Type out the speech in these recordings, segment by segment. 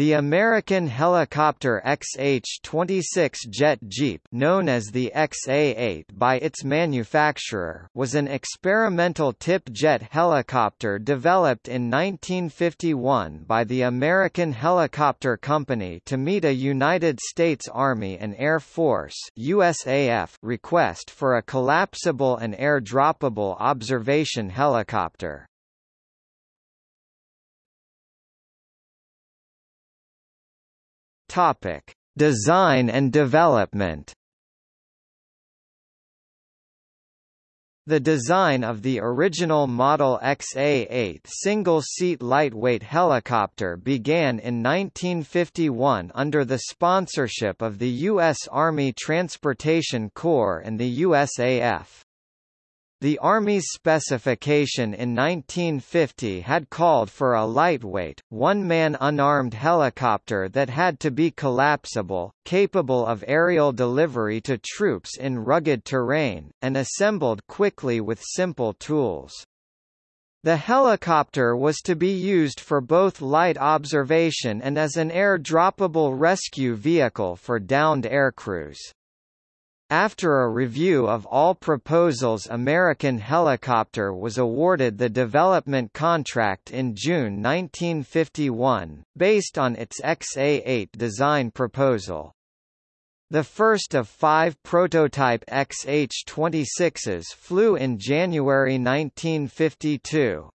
The American helicopter XH-26 jet jeep known as the XA-8 by its manufacturer was an experimental tip jet helicopter developed in 1951 by the American Helicopter Company to meet a United States Army and Air Force USAF request for a collapsible and air-droppable observation helicopter. Topic: Design and development. The design of the original Model XA-8 single-seat lightweight helicopter began in 1951 under the sponsorship of the U.S. Army Transportation Corps and the USAF. The Army's specification in 1950 had called for a lightweight, one-man unarmed helicopter that had to be collapsible, capable of aerial delivery to troops in rugged terrain, and assembled quickly with simple tools. The helicopter was to be used for both light observation and as an air-droppable rescue vehicle for downed aircrews. After a review of all proposals American Helicopter was awarded the development contract in June 1951, based on its XA-8 design proposal. The first of five prototype XH-26s flew in January 1952.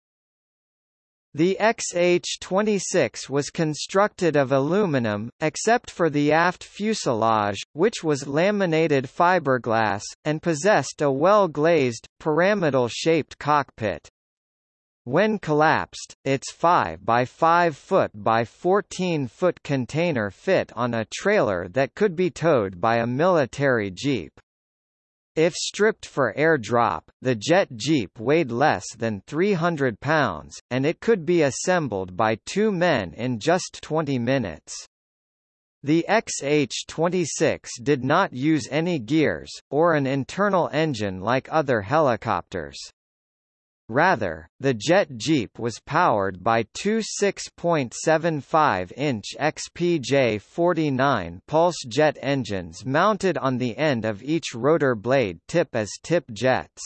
The XH-26 was constructed of aluminum, except for the aft fuselage, which was laminated fiberglass, and possessed a well-glazed, pyramidal-shaped cockpit. When collapsed, its 5 by 5 foot by 14 foot container fit on a trailer that could be towed by a military jeep. If stripped for airdrop, the jet jeep weighed less than 300 pounds, and it could be assembled by two men in just 20 minutes. The XH-26 did not use any gears, or an internal engine like other helicopters. Rather, the jet Jeep was powered by two 6.75-inch XPJ-49 pulse jet engines mounted on the end of each rotor blade tip as tip jets.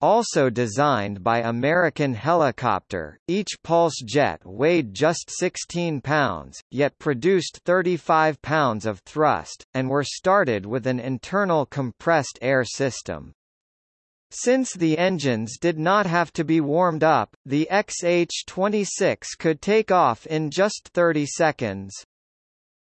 Also designed by American Helicopter, each pulse jet weighed just 16 pounds, yet produced 35 pounds of thrust, and were started with an internal compressed air system. Since the engines did not have to be warmed up, the XH-26 could take off in just 30 seconds.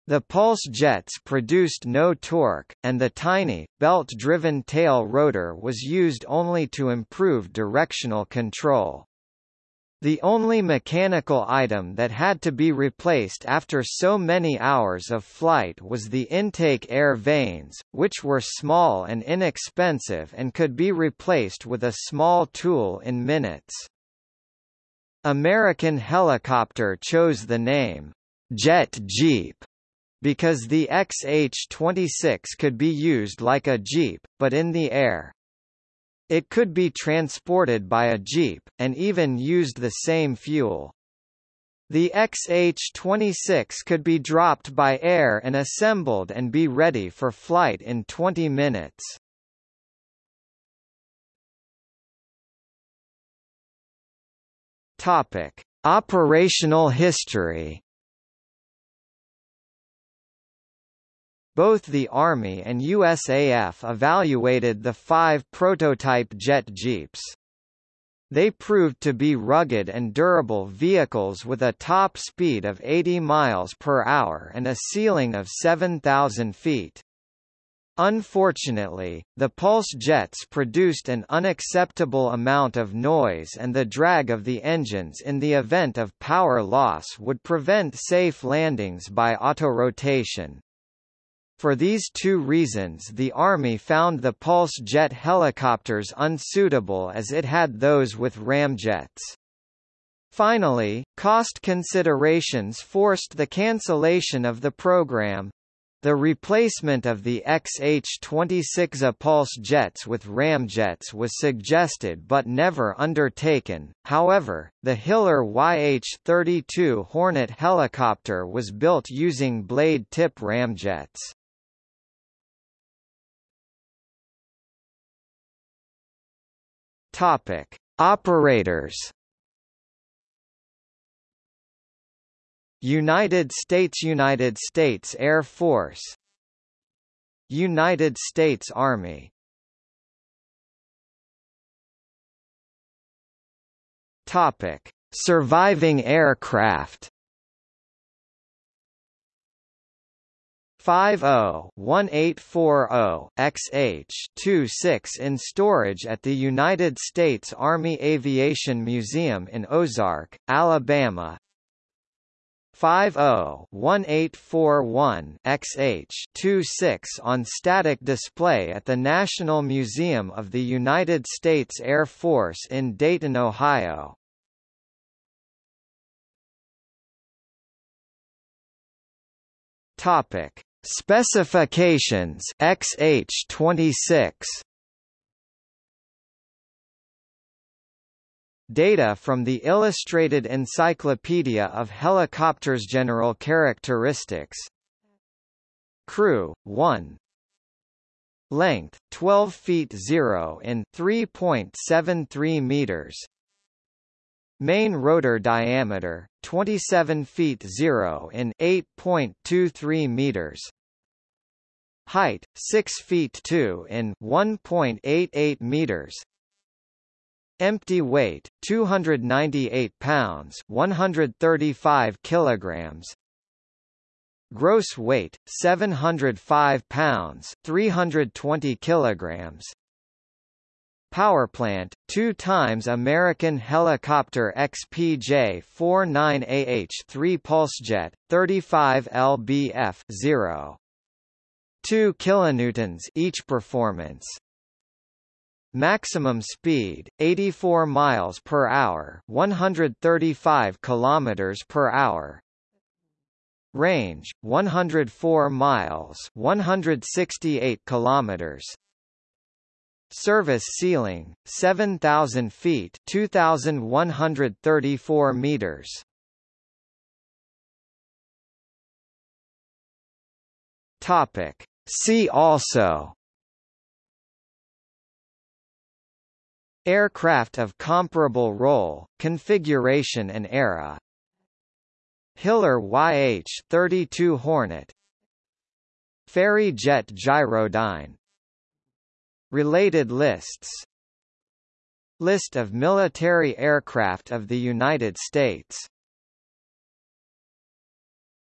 The pulse jets produced no torque, and the tiny, belt-driven tail rotor was used only to improve directional control. The only mechanical item that had to be replaced after so many hours of flight was the intake air vanes, which were small and inexpensive and could be replaced with a small tool in minutes. American Helicopter chose the name, Jet Jeep, because the XH-26 could be used like a Jeep, but in the air. It could be transported by a jeep, and even used the same fuel. The XH-26 could be dropped by air and assembled and be ready for flight in 20 minutes. Topic: Operational history. Both the Army and USAF evaluated the five prototype jet jeeps. They proved to be rugged and durable vehicles with a top speed of 80 miles per hour and a ceiling of 7,000 feet. Unfortunately, the pulse jets produced an unacceptable amount of noise and the drag of the engines in the event of power loss would prevent safe landings by autorotation. For these two reasons the Army found the Pulse jet helicopters unsuitable as it had those with ramjets. Finally, cost considerations forced the cancellation of the program. The replacement of the XH-26A Pulse jets with ramjets was suggested but never undertaken, however, the Hiller YH-32 Hornet helicopter was built using blade-tip ramjets. Operators United States United States Air Force United States Army Topic. Surviving aircraft 50-1840-XH-26 in storage at the United States Army Aviation Museum in Ozark, Alabama 50-1841-XH-26 on static display at the National Museum of the United States Air Force in Dayton, Ohio. Topic: Specifications XH-26 Data from the Illustrated Encyclopedia of Helicopters General Characteristics. Crew, 1 Length, 12 feet 0 in 3.73 meters. Main rotor diameter, 27 feet 0 in 8.23 meters Height, 6 feet 2 in 1.88 meters. Empty weight 298 pounds 135 kilograms. Gross weight 705 pounds 320 kilograms. Power plant 2 times American helicopter XPJ-49AH-3 Pulsejet 35 lbf 0 2 kilonewtons each performance Maximum speed 84 miles per hour, 135 kilometers per hour. Range 104 miles, 168 kilometers. Service ceiling 7000 feet, 2134 meters. Topic See also. Aircraft of comparable role, configuration and era. Hiller YH-32 Hornet. Fairey Jet Gyrodyne. Related lists. List of military aircraft of the United States